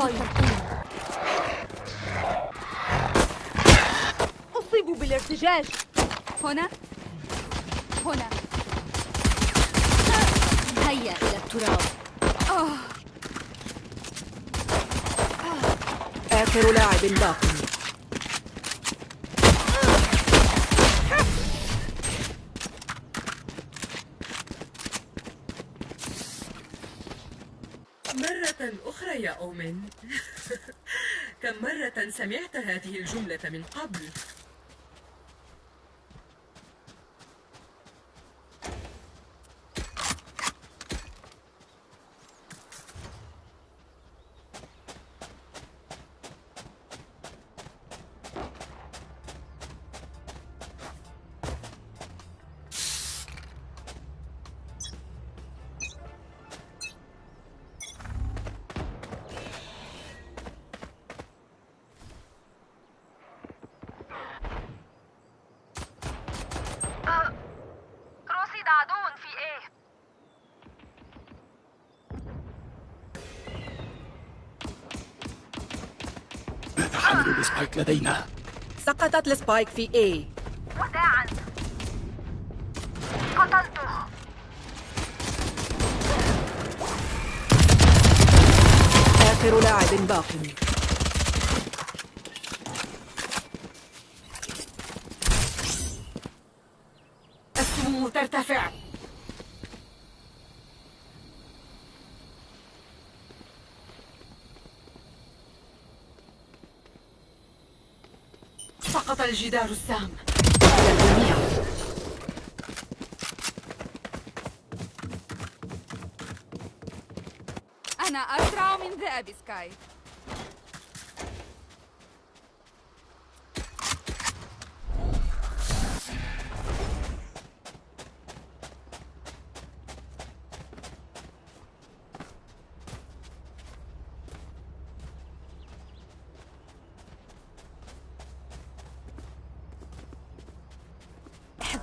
أعيد التلقيم أصيب بالارتجاج هنا. هنا. هيا إلى التراب. آخر لاعب باق مرة أخرى يا أومن كم مرة سمعت هذه الجملة من قبل؟ ال spike لدينا؟ سقطت ال spike في A. وداعا قتلته آخر لاعب باق. السموم ترتفع. الجدار السام أنا أسرع من ذئب سكاي.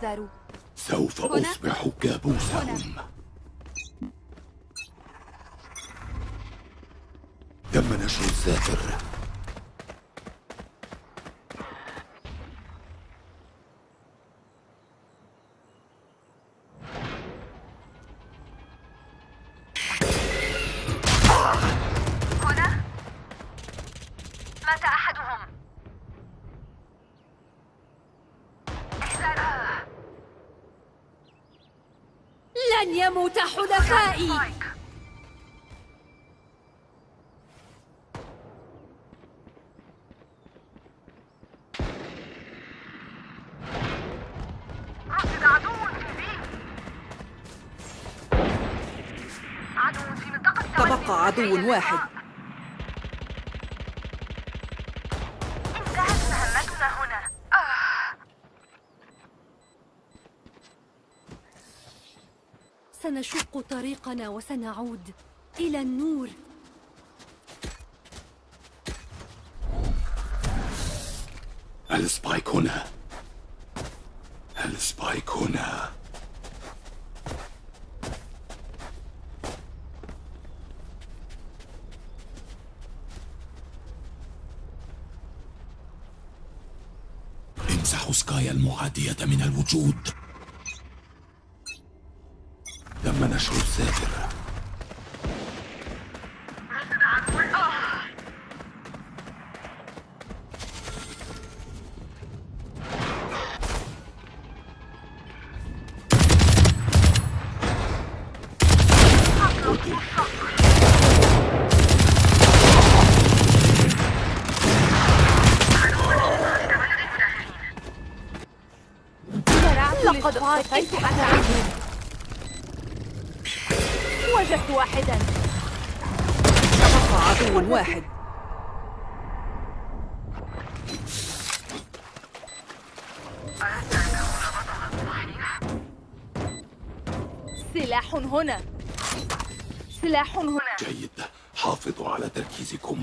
احذروا سوف هنا؟ أصبح كابوسهم تم نشر الساتر تبقى عدو واحد. انتهت مهمتنا هنا آه. سنشق طريقنا وسنعود إلى النور ال spike هنا ال spike هنا امسحوا سكاي المعادية من الوجود. تم نشر الساتر أنا عنهم وجدت واحدا. تبقى عدو واحد. سلاح هنا. سلاح هنا. جيد. حافظوا على تركيزكم.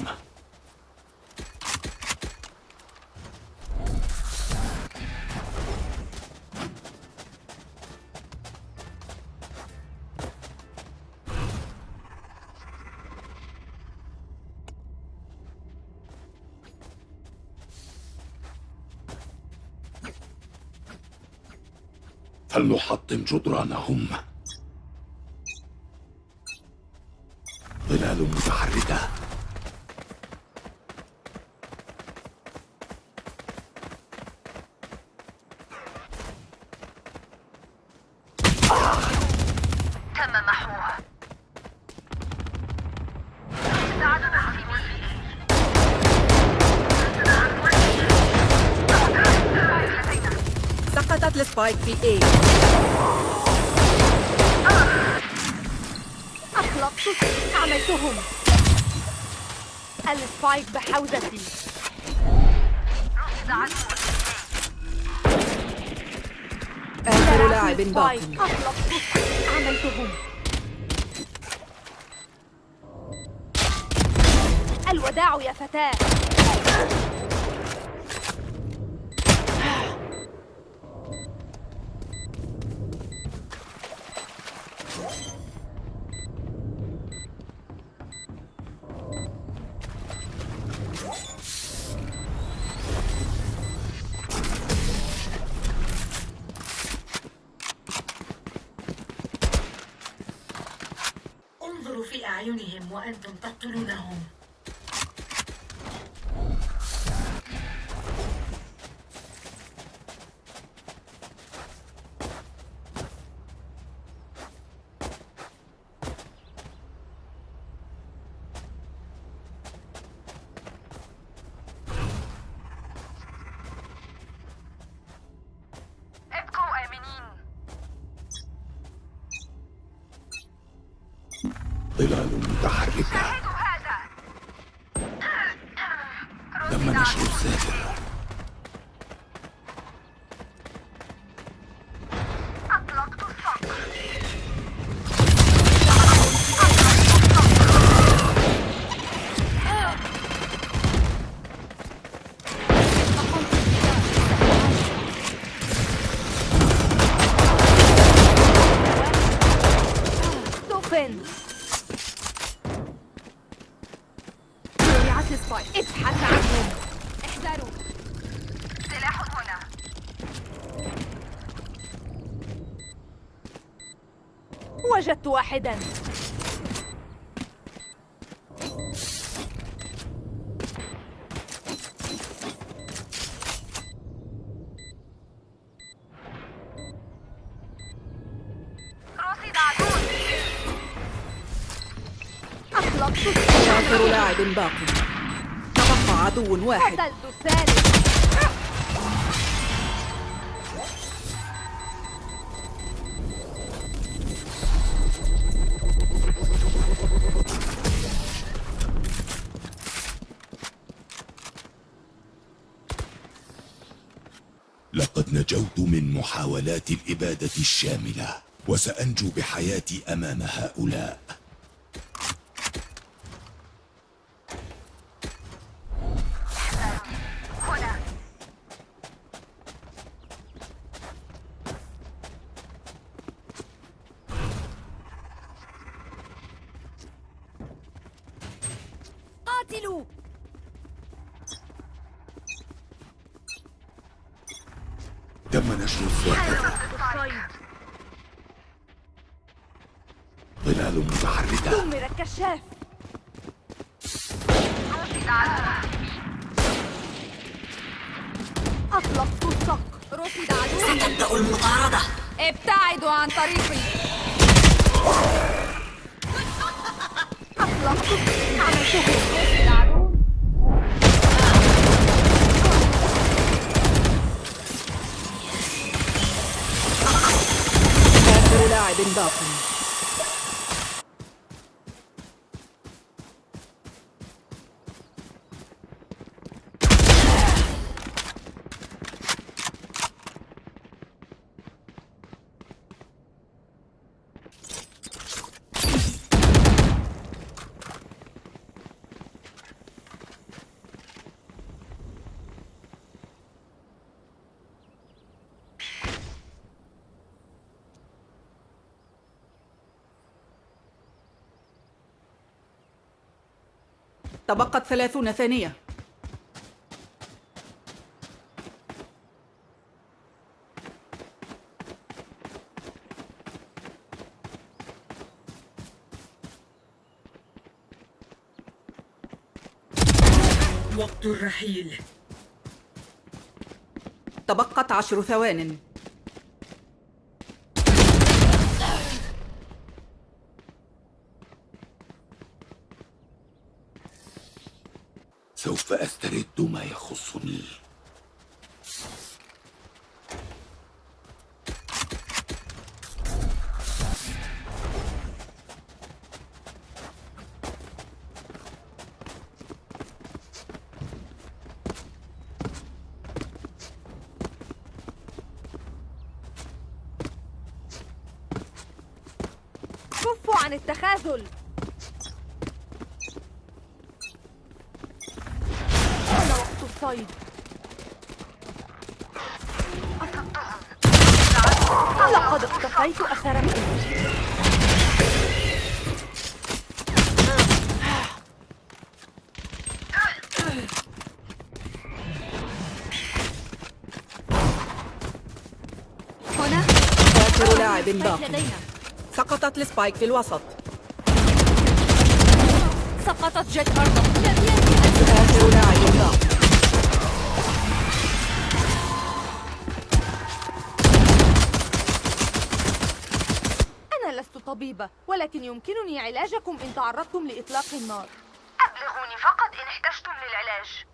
فلنحطم جدرانهم ظلال متحركة تم محوه عدو في في اي أخلقت عملتهم السبايك بحوزتي آخر لاعب باق السبايك أخلقت عملتهم الوداع يا فتاة. elle donne pas tous les. ظلال متحركة تم نشر الساتر وجدت واحدا. آخر لاعب باق. تبقى عدو واحد. قتلت الثالث. نجوت من محاولات الإبادة الشاملة وسأنجو بحياتي أمام هؤلاء هنا قاتلوا تم نشر الساتر الصيد ظلال متحركة دمر الكشاف رصد عدو أطلقت الصقر ستبدأ المطاردة. ابتعدوا عن طريقي. أطلقت عملتهم رصد عدو آخر لاعب باق تبقت ثلاثون ثانية. وقت الرحيل. تبقت عشر ثوانٍ. أسترد ما يخصني. كفوا عن التخاذل. الصيد لقد اقتفيت أثركم هنا. آخر لاعب باق لدينا. سقطت السبايك في الوسط. سقطت جيت. أرضا لم أن آخر لاعب. طبيبة ولكن يمكنني علاجكم إن تعرضتم لإطلاق النار أبلغوني فقط إن احتجتم للعلاج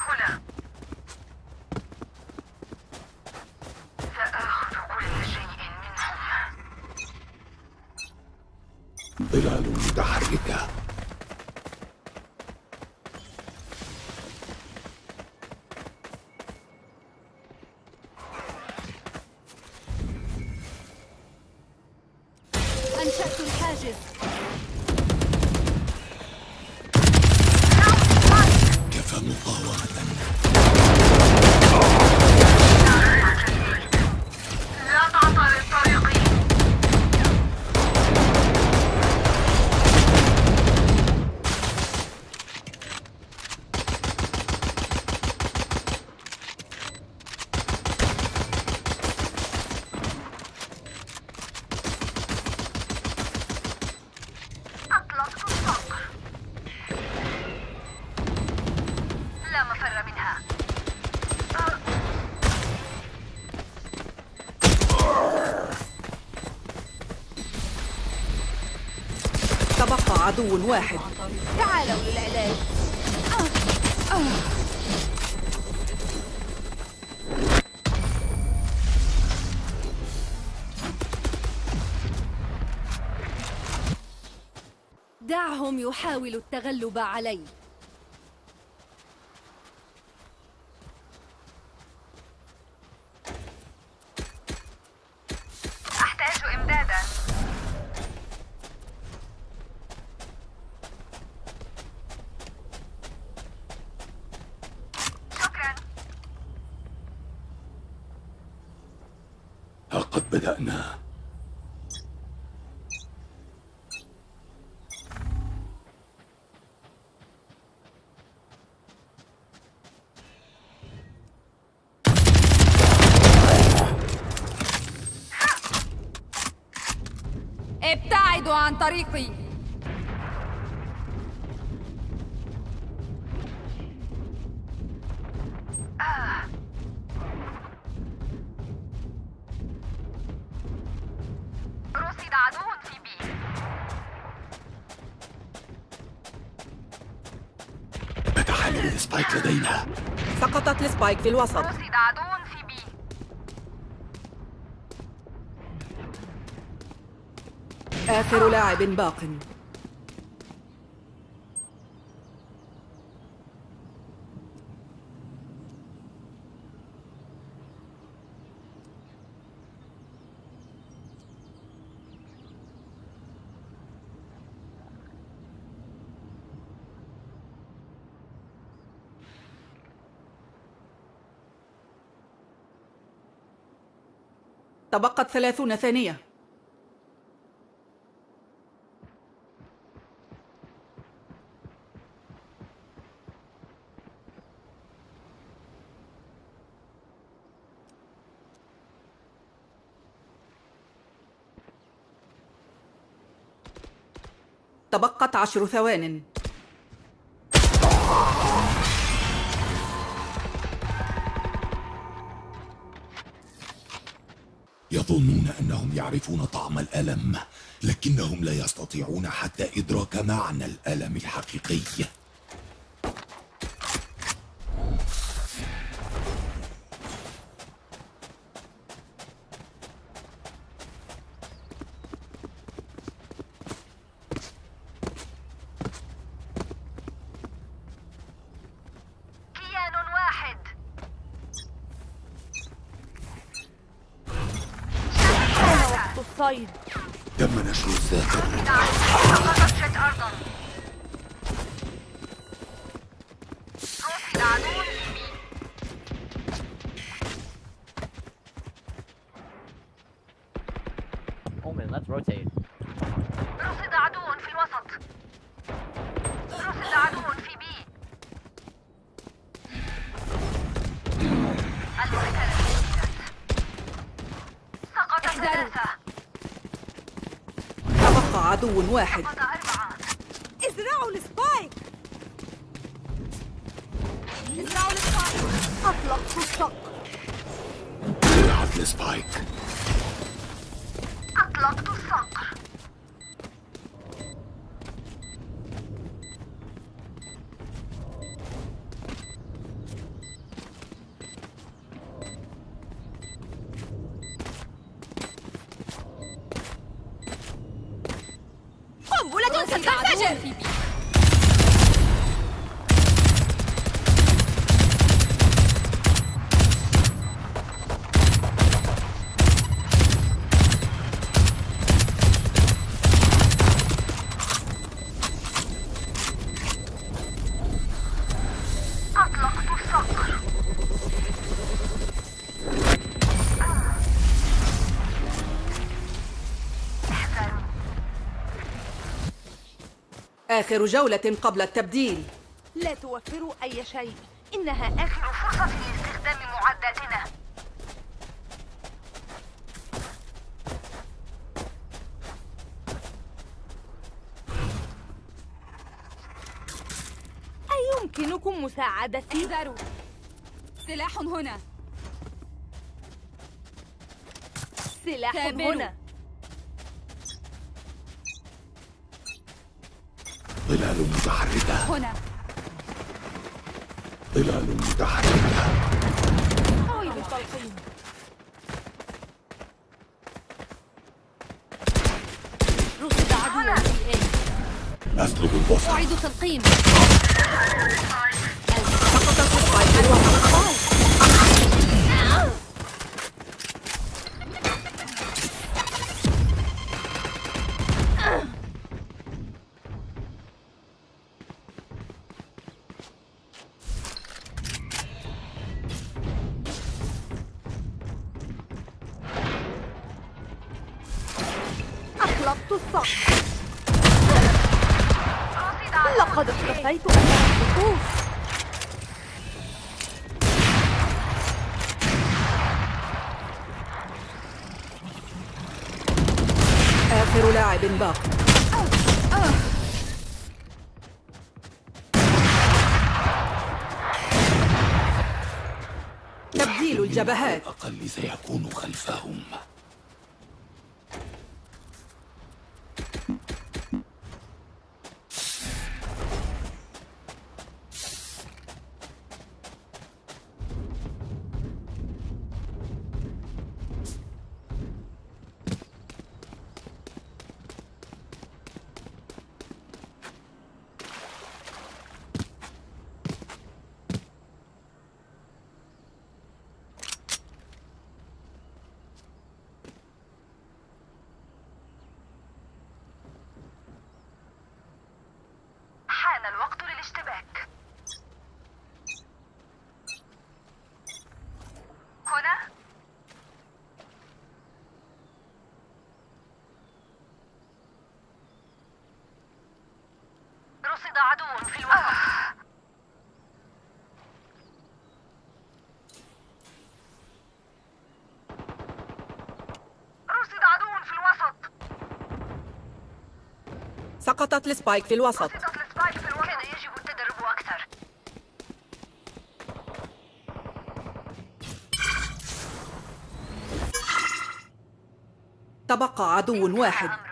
هنا سآخذ كل شيء منهم ظلال متحركة عدو واحد. تعالوا للعلاج. دعهم يحاولوا التغلب علي بدأنا. إبتعدوا عن طريقي. نتحلل ال spike لدينا. سقطت ال spike في الوسط. آخر لاعب باق. تبقت ثلاثون ثانية. تبقت عشر ثوانٍ. يظنون أنهم يعرفون طعم الألم لكنهم لا يستطيعون حتى إدراك معنى الألم الحقيقي كيان واحد حان وقت الصيد تم نشر الذاكرة رصد عدو سقطت شت أرضا رصد عدو في بي Omen, let's rotate. رصد عدو في الوسط رصد عدو في بي المركلة جديدة سقط ثلاثة تبقى عدو واحد. إزرعوا ال spike. إزرعوا ال spike. أطلقت الصقر زرعت ال spike أطلقت الصقر آخر جولة قبل التبديل. لا توفروا أي شيء. إنها آخر فرصة لاستخدام معداتنا. أيمكنكم مساعدتي؟ احذروا سلاح هنا. سلاح. هنا. ظلال متحركة. هنا. ظلال متحركة. أعيد التلقيم رصد عدو في اي أسلب البصر. أعيد تلقيم. السبايك بي. اختفيت أمام الخطوط آخر لاعب باق تبديل الجبهات. الأقل سيكون خلفهم حان الوقت للاشتباك هنا رصد عدو في الوسط. رصد عدو في الوسط. سقطت ال spike في الوسط. رصدت ال spike في الوسط. كان يجب التدرب أكثر. تبقى عدو واحد.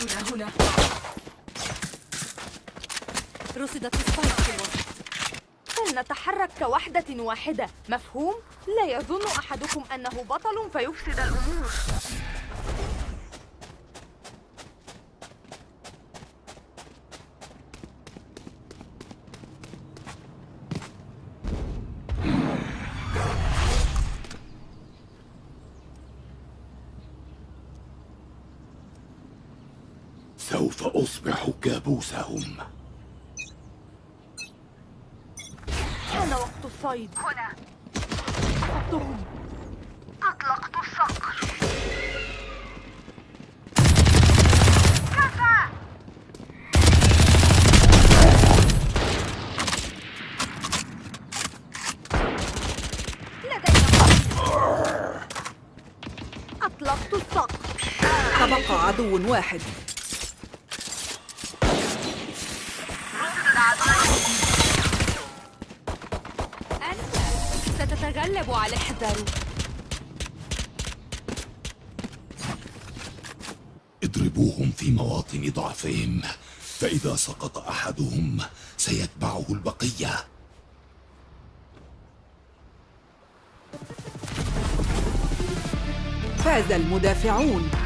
مهمتنا هنا. رصدت في فلنتحرك كوحدة واحدة؟ مفهوم؟ لا يظن أحدكم أنه بطل فيفسد الأمور. سوف أصبح كابوسهم. كان وقت الصيد. هنا. أصبتهم أطلقت الصقر. كفى! لدينا. أطلقت الصقر. تبقى عدو واحد. احذر اضربوهم في مواطن ضعفهم فإذا سقط أحدهم سيتبعه البقية. فاز المدافعون.